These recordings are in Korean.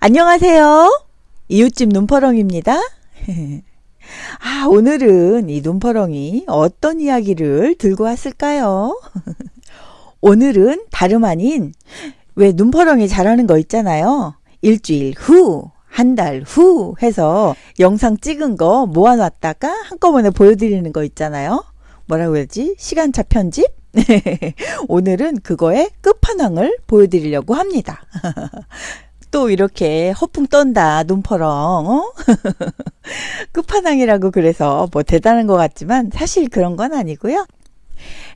안녕하세요. 이웃집 눈퍼렁입니다. 아, 오늘은 이 눈퍼렁이 어떤 이야기를 들고 왔을까요? 오늘은 다름 아닌 왜 눈퍼렁이 잘하는 거 있잖아요. 일주일 후, 한 달 후 해서 영상 찍은 거 모아놨다가 한꺼번에 보여드리는 거 있잖아요. 뭐라고 해야지? 시간차 편집? 오늘은 그거의 끝판왕을 보여드리려고 합니다. 또 이렇게 허풍 떤다 눈퍼렁 어? 끝판왕이라고 그래서 뭐 대단한 것 같지만 사실 그런 건 아니고요.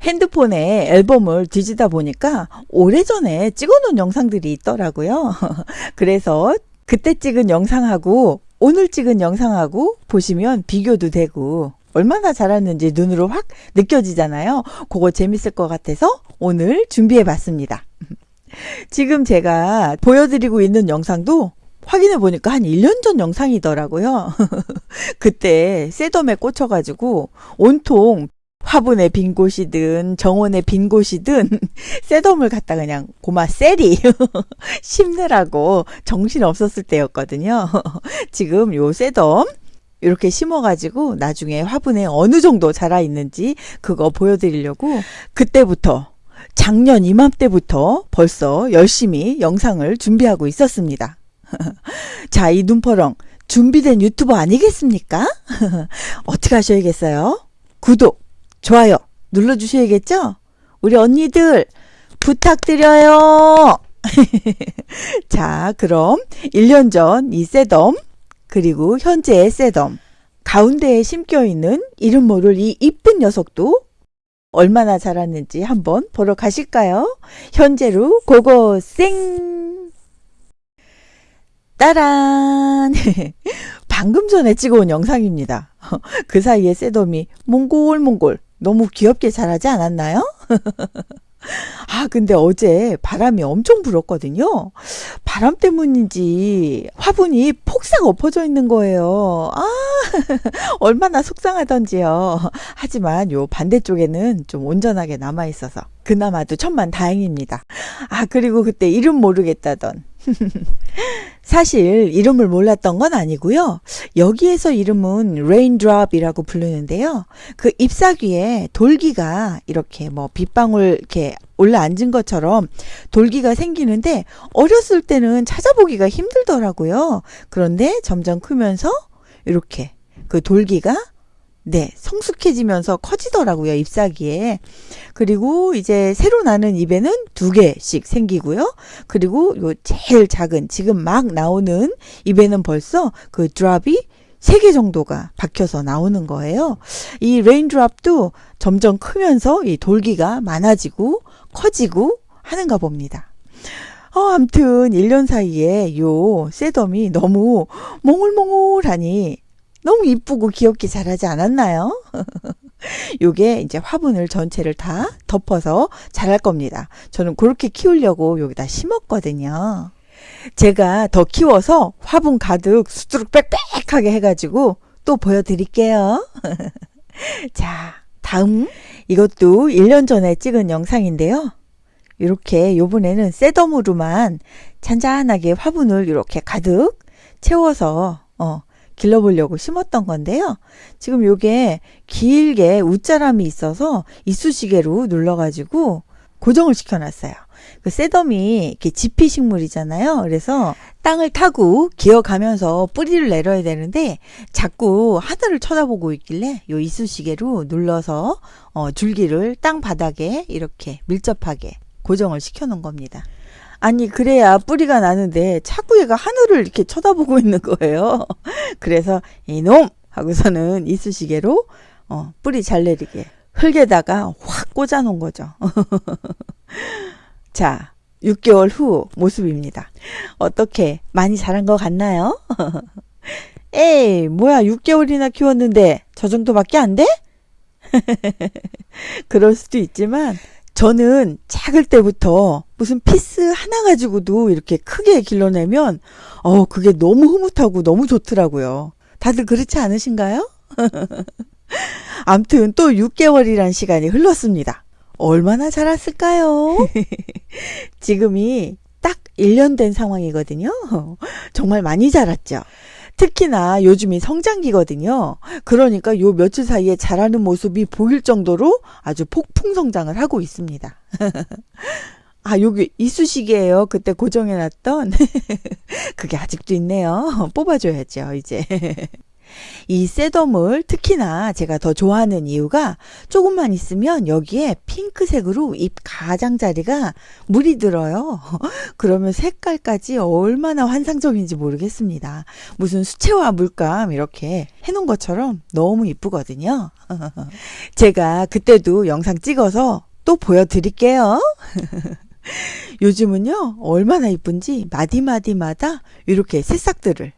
핸드폰에 앨범을 뒤지다 보니까 오래전에 찍어놓은 영상들이 있더라고요. 그래서 그때 찍은 영상하고 오늘 찍은 영상하고 보시면 비교도 되고 얼마나 잘했는지 눈으로 확 느껴지잖아요. 그거 재밌을 것 같아서 오늘 준비해 봤습니다. 지금 제가 보여드리고 있는 영상도 확인해 보니까 한 1년 전 영상이더라고요. 그때 셋덤에 꽂혀가지고 온통 화분의 빈 곳이든 정원의 빈 곳이든 셋덤을 갖다 그냥 고마 셀이 심느라고 정신 없었을 때였거든요. 지금 요 셋덤 이렇게 심어가지고 나중에 화분에 어느 정도 자라 있는지 그거 보여드리려고 그때부터 작년 이맘때부터 벌써 열심히 영상을 준비하고 있었습니다. 자, 이 눈퍼렁 준비된 유튜버 아니겠습니까? 어떻게 하셔야겠어요? 구독, 좋아요 눌러주셔야겠죠? 우리 언니들 부탁드려요. 자, 그럼 1년 전 이 셋덤 그리고 현재의 셋덤 가운데에 심겨 있는 이름 모를 이 이쁜 녀석도 얼마나 자랐는지 한번 보러 가실까요? 현재로 고고생! 따란! 방금 전에 찍어온 영상입니다. 그 사이에 셋덤이 몽골몽골 너무 귀엽게 자라지 않았나요? 아, 근데 어제 바람이 엄청 불었거든요. 바람 때문인지 화분이 폭삭 엎어져 있는 거예요. 아, 얼마나 속상하던지요. 하지만 요 반대쪽에는 좀 온전하게 남아 있어서 그나마도 천만 다행입니다. 아, 그리고 그때 이름 모르겠다던 사실 이름을 몰랐던 건 아니고요. 여기에서 이름은 raindrop이라고 부르는데요. 그 잎사귀에 돌기가 이렇게 뭐 빗방울 이렇게 올라앉은 것처럼 돌기가 생기는데 어렸을 때는 찾아보기가 힘들더라고요. 그런데 점점 크면서 이렇게 그 돌기가 네, 성숙해지면서 커지더라고요, 잎사귀에. 그리고 이제 새로 나는 잎에는 두 개씩 생기고요. 그리고 요 제일 작은, 지금 막 나오는 잎에는 벌써 그 drop이 세 개 정도가 박혀서 나오는 거예요. 이 raindrop도 점점 크면서 이 돌기가 많아지고 커지고 하는가 봅니다. 어, 암튼 1년 사이에 요 sedum이 너무 몽글몽글하니 너무 이쁘고 귀엽게 자라지 않았나요? 요게 이제 화분을 전체를 다 덮어서 자랄 겁니다. 저는 그렇게 키우려고 여기다 심었거든요. 제가 더 키워서 화분 가득 수두룩 빽빽하게 해가지고 또 보여드릴게요. 자, 다음 이것도 1년 전에 찍은 영상인데요. 이렇게 요번에는 셋덤으로만 잔잔하게 화분을 이렇게 가득 채워서 어, 길러보려고 심었던 건데요. 지금 요게 길게 웃자람이 있어서 이쑤시개로 눌러가지고 고정을 시켜놨어요. 그 셋덤이 이렇게 지피 식물이잖아요. 그래서 땅을 타고 기어가면서 뿌리를 내려야 되는데 자꾸 하늘을 쳐다보고 있길래 요 이쑤시개로 눌러서 어, 줄기를 땅 바닥에 이렇게 밀접하게 고정을 시켜 놓은 겁니다. 아니 그래야 뿌리가 나는데 자꾸 얘가 하늘을 이렇게 쳐다보고 있는 거예요. 그래서 이놈 하고서는 이쑤시개로 어, 뿌리 잘 내리게 흙에다가 확 꽂아 놓은 거죠. 자 6개월 후 모습입니다. 어떻게 많이 자란 것 같나요? 에이 뭐야 6개월이나 키웠는데 저 정도밖에 안 돼? 그럴 수도 있지만 저는 작을 때부터 무슨 피스 하나 가지고도 이렇게 크게 길러내면 어 그게 너무 흐뭇하고 너무 좋더라고요. 다들 그렇지 않으신가요? 암튼 또 6개월이란 시간이 흘렀습니다. 얼마나 자랐을까요? 지금이 딱 1년 된 상황이거든요. 정말 많이 자랐죠. 특히나 요즘이 성장기거든요. 그러니까 요 며칠 사이에 자라는 모습이 보일 정도로 아주 폭풍 성장을 하고 있습니다. 아, 여기 이쑤시개예요. 그때 고정해 놨던. 그게 아직도 있네요. 뽑아줘야죠, 이제. 이 셋덤을 특히나 제가 더 좋아하는 이유가 조금만 있으면 여기에 핑크색으로 잎 가장자리가 물이 들어요. 그러면 색깔까지 얼마나 환상적인지 모르겠습니다. 무슨 수채화 물감 이렇게 해놓은 것처럼 너무 이쁘거든요. 제가 그때도 영상 찍어서 또 보여드릴게요. 요즘은요, 얼마나 이쁜지 마디마디마다 이렇게 새싹들을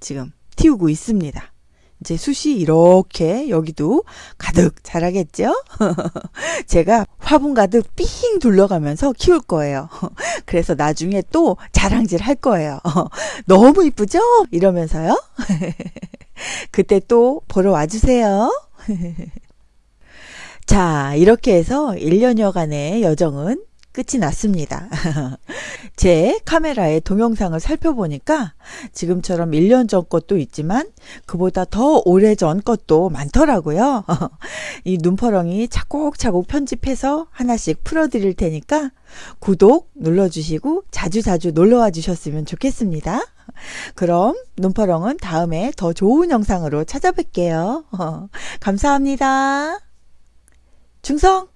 지금 틔우고 있습니다. 이제 숯이 이렇게 여기도 가득 자라겠죠? 제가 화분 가득 삥 둘러가면서 키울 거예요. 그래서 나중에 또 자랑질 할 거예요. 너무 이쁘죠? 이러면서요. 그때 또 보러 와주세요. 자, 이렇게 해서 1년여간의 여정은 끝이 났습니다. 제 카메라의 동영상을 살펴보니까 지금처럼 1년 전 것도 있지만 그보다 더 오래 전 것도 많더라고요. 이 눈퍼렁이 차곡차곡 편집해서 하나씩 풀어드릴 테니까 구독 눌러주시고 자주자주 놀러와 주셨으면 좋겠습니다. 그럼 눈퍼렁은 다음에 더 좋은 영상으로 찾아뵐게요. 감사합니다. 충성!